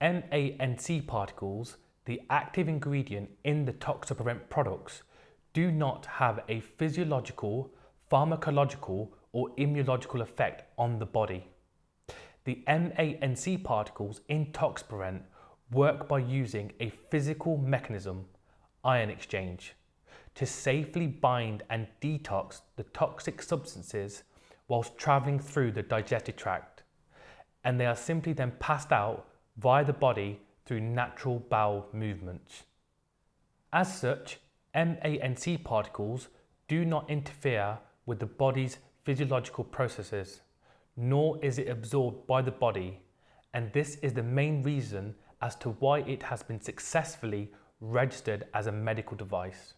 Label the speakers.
Speaker 1: MANC particles, the active ingredient in the Toxaprevent products, do not have a physiological, pharmacological or immunological effect on the body. The MANC particles in Toxaprevent work by using a physical mechanism, ion exchange, to safely bind and detox the toxic substances whilst travelling through the digestive tract, and they are simply then passed out via the body through natural bowel movements. As such, MANC particles do not interfere with the body's physiological processes, nor is it absorbed by the body, and this is the main reason as to why it has been successfully registered as a medical device.